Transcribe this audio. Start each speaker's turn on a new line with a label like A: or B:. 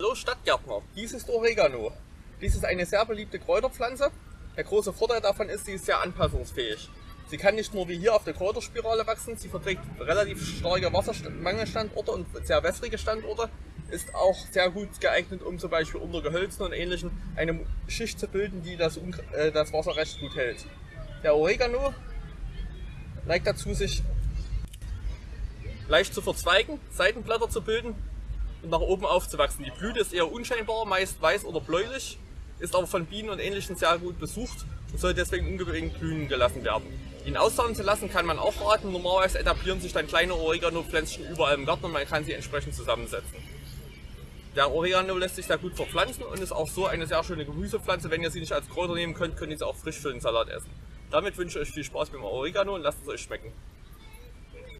A: Hallo Stadtgärtner, dies ist Oregano. Dies ist eine sehr beliebte Kräuterpflanze. Der große Vorteil davon ist, sie ist sehr anpassungsfähig. Sie kann nicht nur wie hier auf der Kräuterspirale wachsen, sie verträgt relativ starke Wassermangelstandorte und sehr wässrige Standorte, ist auch sehr gut geeignet, um zum Beispiel unter Gehölzen und ähnlichen eine Schicht zu bilden, die das, äh, das Wasser recht gut hält. Der Oregano neigt dazu, sich leicht zu verzweigen, Seitenblätter zu bilden und nach oben aufzuwachsen. Die Blüte ist eher unscheinbar, meist weiß oder bläulich, ist aber von Bienen und Ähnlichen sehr gut besucht und soll deswegen unbedingt blühen gelassen werden. Ihn aussauen zu lassen kann man auch raten. Normalerweise etablieren sich dann kleine Oregano-Pflänzchen überall im Garten und man kann sie entsprechend zusammensetzen. Der Oregano lässt sich sehr gut verpflanzen und ist auch so eine sehr schöne Gemüsepflanze. Wenn ihr sie nicht als Kräuter nehmen könnt, könnt ihr sie auch frisch für den Salat essen. Damit wünsche ich euch viel Spaß beim Oregano und lasst es euch schmecken.